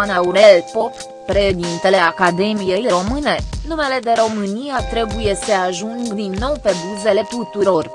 Ioan Aurel Pop, președintele Academiei Române, numele de România trebuie să ajungă din nou pe buzele tuturor.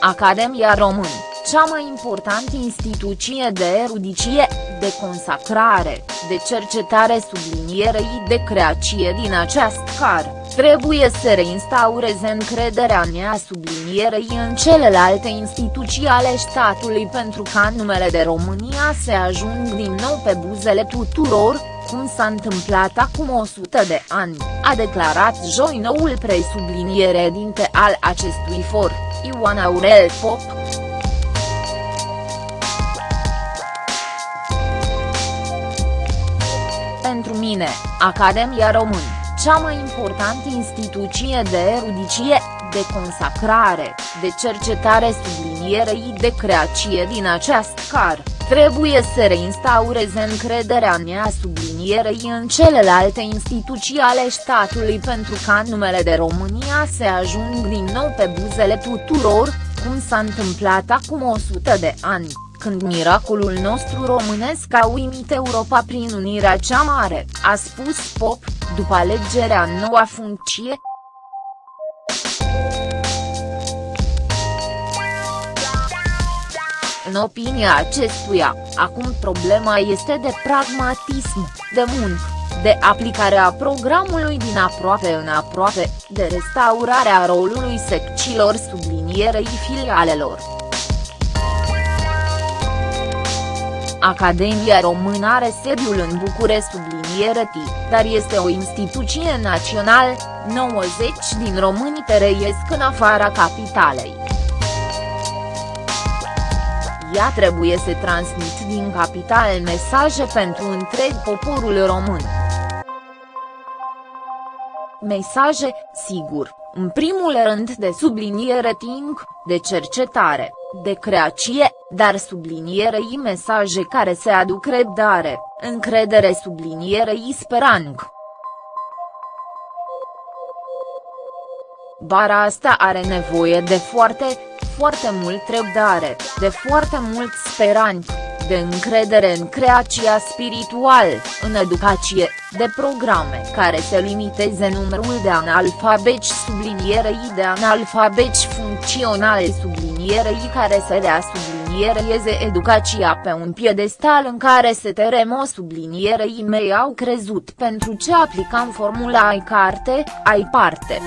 Academia Român, cea mai importantă instituție de erudicie, de consacrare, de cercetare sublinierei de creație din acest car, trebuie să reinstaureze încrederea nea sublinierei în celelalte instituții ale statului pentru ca numele de România să ajungă din nou pe buzele tuturor, cum s-a întâmplat acum 100 de ani, a declarat joi noul presubliniere dinte al acestui for, Ioan Aurel Pop. Pentru mine, Academia Român, cea mai importantă instituție de erudicie, de consacrare, de cercetare sublinierei de creație din acest car, trebuie să reinstaureze încrederea nea sublinierei în celelalte instituții ale statului pentru ca numele de România să ajungă din nou pe buzele tuturor, cum s-a întâmplat acum 100 de ani când miracolul nostru românesc a uimit Europa prin unirea cea mare, a spus Pop, după alegerea în noua funcție. În opinia acestuia, acum problema este de pragmatism, de muncă, de aplicarea programului din aproape în aproape, de restaurarea rolului secțiilor sublinierei filialelor. Academia Română are sediul în București subliniere T, dar este o instituție națională, 90 din români trăiesc în afara capitalei. Ea trebuie să transmit din capital mesaje pentru întreg poporul român. Mesaje, sigur, în primul rând de subliniere ting, de cercetare, de creație, dar sublinierei mesaje care se aduc răbdare, încredere sublinierei speranță. Bara asta are nevoie de foarte, foarte mult răbdare, de foarte mult speranță de încredere în creația spirituală, în educație, de programe care să limiteze numărul de analfabeci sublinierei de analfabeci funcționale sublinierei care să dea subliniereze educația pe un piedestal în care se teremo sublinierei mei au crezut pentru ce aplicam formula ai carte, ai parte.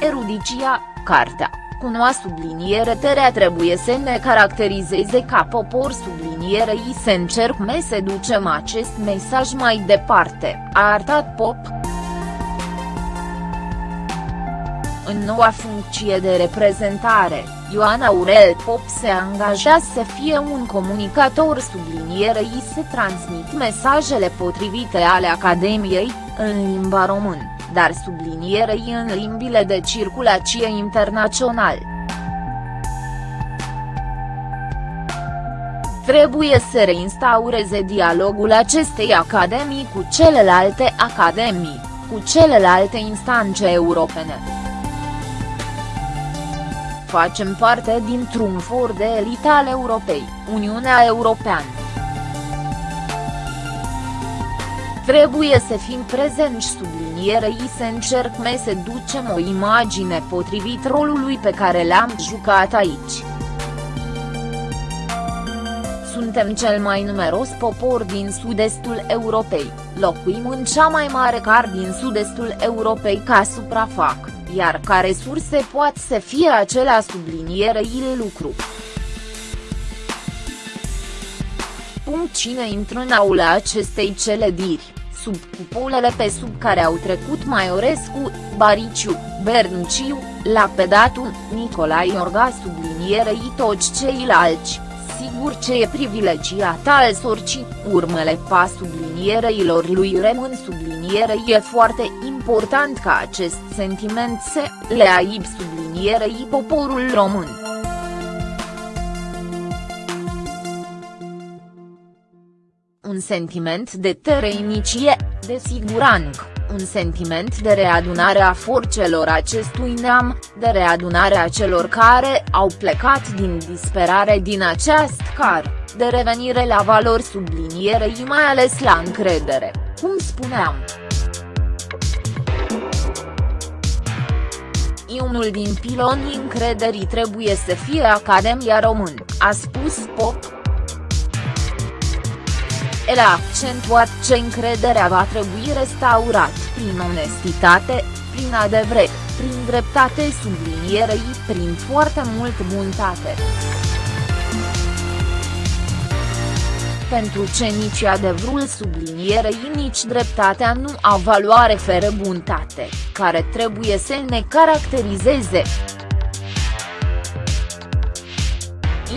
Erudicia, cartea, cu noua subliniere terea trebuie să ne caracterizeze ca popor sublinierei să încercăm să ducem acest mesaj mai departe, a arătat Pop. În noua funcție de reprezentare, Ioan Aurel Pop se angajează să fie un comunicator sublinierei să transmit mesajele potrivite ale Academiei, în limba română dar sublinierei în limbile de circulație internațional. Trebuie să reinstaureze dialogul acestei academii cu celelalte academii, cu celelalte instanțe europene. Facem parte dintr-un for de elită al Europei, Uniunea Europeană. Trebuie să fim prezenți sublinierei să încercăm să ducem o imagine potrivit rolului pe care l-am jucat aici. Suntem cel mai numeros popor din sud-estul Europei, locuim în cea mai mare car din sud-estul Europei ca suprafac, iar ca resurse poate să fie acelea sublinierei lucru. Punct cine intră în aula acestei celediri sub cupolele pe sub care au trecut Maiorescu, Bariciu, Bernuciu, Lapedatu, Nicolae Orga sublinierei toți ceilalți, sigur ce e privilegiat al sorcii, urmele pa subliniereilor lui rămân sublinierei e foarte important ca acest sentiment să le aib sublinierei poporul român. Sentiment de tereinicie, de siguranță, un sentiment de readunare a forțelor acestui neam, de readunare a celor care au plecat din disperare din acest car, de revenire la valori sublinierei mai ales la încredere, cum spuneam. unul din pilonii încrederii trebuie să fie Academia Român, a spus Pop. El a accentuat ce încrederea va trebui restaurat prin onestitate, prin adevăr, prin dreptate sublinierei, prin foarte mult buntate. pentru ce nici adevărul sublinierei nici dreptatea nu au valoare fără buntate, care trebuie să ne caracterizeze.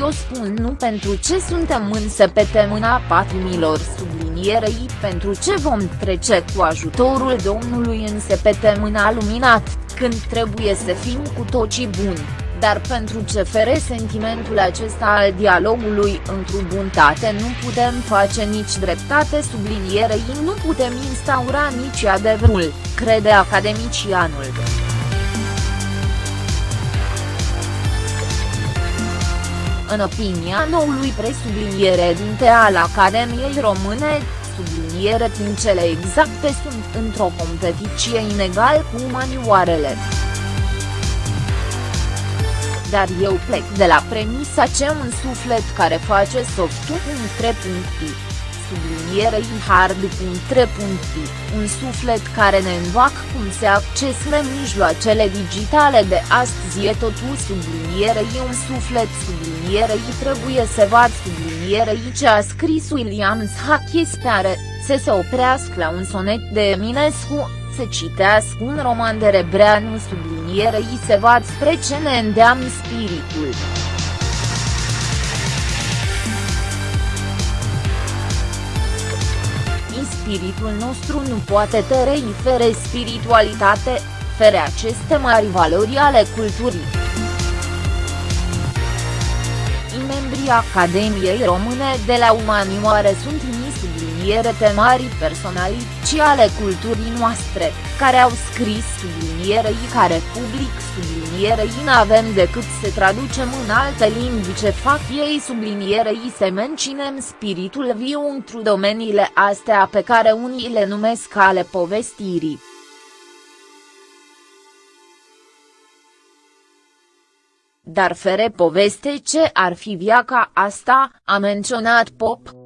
Eu spun nu pentru ce suntem însă pe temâna patrimilor sublinierei pentru ce vom trece cu ajutorul Domnului însă pe temâna luminat, când trebuie să fim cu toții buni dar pentru ce fere sentimentul acesta al dialogului într-o buntate nu putem face nici dreptate sublinierei nu putem instaura nici adevărul, crede academicianul. În opinia noului presubliniere dinte al Academiei Române, subliniere din cele exacte sunt într-o competiție inegal cu umanioarele dar eu plec de la premisa ce un suflet care face softul un trepunti, sublinierei hard.3. Un suflet care ne învac cum se accesă mijloacele digitale de astăzi e totul sublinierei un suflet sublinierei trebuie să vad sublinierei ce a scris William Shakespeare, să se oprească la un sonet de Eminescu, să citească un roman de Rebreanu sublinierei se vad spre ce ne îndeamnă spiritul. Spiritul nostru nu poate trăi fără spiritualitate, fără aceste mari valori ale culturii. Membrii Academiei Române de la Umanioare sunt subliniere mari personalități ale culturii noastre, care au scris sublinierei care public sublinierei n-avem decât să traducem în alte limbi ce fac ei sublinierei să menținem spiritul viu într domeniile astea pe care unii le numesc ale povestirii. Dar fere poveste ce ar fi viaca asta, a menționat Pop.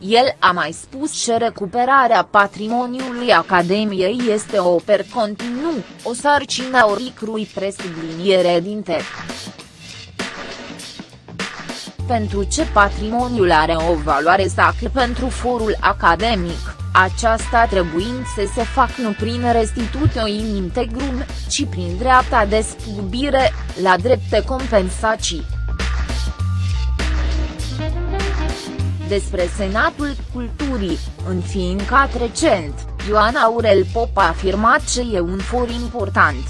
El a mai spus că recuperarea patrimoniului Academiei este o per continuu, o sarcină oricrui presubliniere din te. Pentru ce patrimoniul are o valoare sacră pentru forul academic, aceasta trebuind să se facă nu prin restitutio in integrum, ci prin dreapta despubire, la drepte compensații. Despre Senatul Culturii, înființat recent, Ioan Aurel Pop a afirmat că e un for important.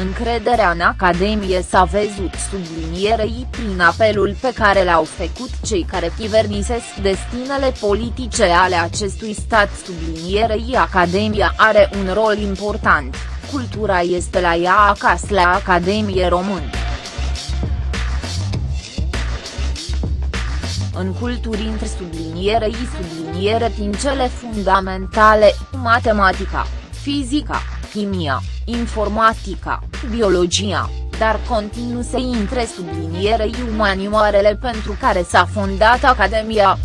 Încrederea în Academie s-a văzut sublinierei prin apelul pe care l-au făcut cei care chivernisesc destinele politice ale acestui stat sublinierei Academia are un rol important, cultura este la ea acasă la Academie Română. În culturi între subliniere și subliniere din cele fundamentale, matematica, fizica, chimia, informatica, biologia, dar continuu să intre sublinierei umanioarele pentru care s-a fondat Academia.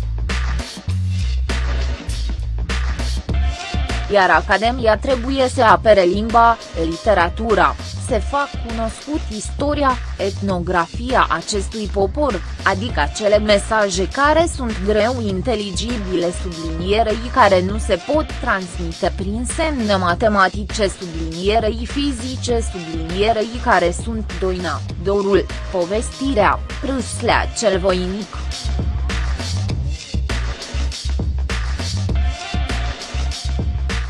Iar Academia trebuie să apere limba, literatura, se fac cunoscut istoria, etnografia acestui popor, adică acele mesaje care sunt greu inteligibile sublinierei care nu se pot transmite prin semne matematice sublinierei fizice sublinierei care sunt doina, dorul, povestirea, prâslea cel voinic.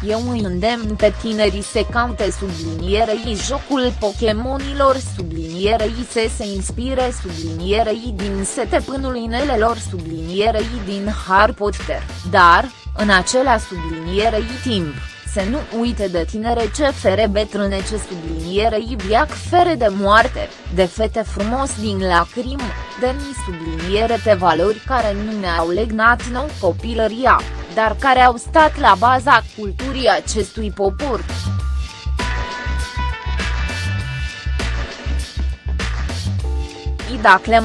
Eu îi îndemn pe tinerii se caute sublinierei jocul Pokemonilor sublinierei se se inspire sublinierei din sete pânul inelelor sublinierei din Harry Potter, dar, în acela sublinierei timp, să nu uite de tinere ce fere bătrâne ce sublinierei viac fere de moarte, de fete frumos din lacrim, de mi subliniere de valori care nu ne-au legnat nou copilăria dar care au stat la baza culturii acestui popor. Dacă le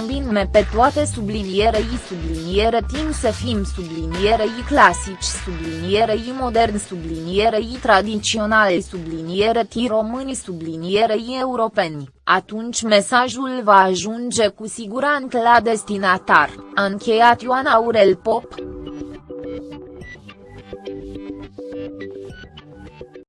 pe toate sublinierei subliniere timp să fim sublinierei clasici sublinierei modern sublinierei tradiționale subliniere români sublinierei europeni, atunci mesajul va ajunge cu siguranță la destinatar, a încheiat Ioan Aurel Pop.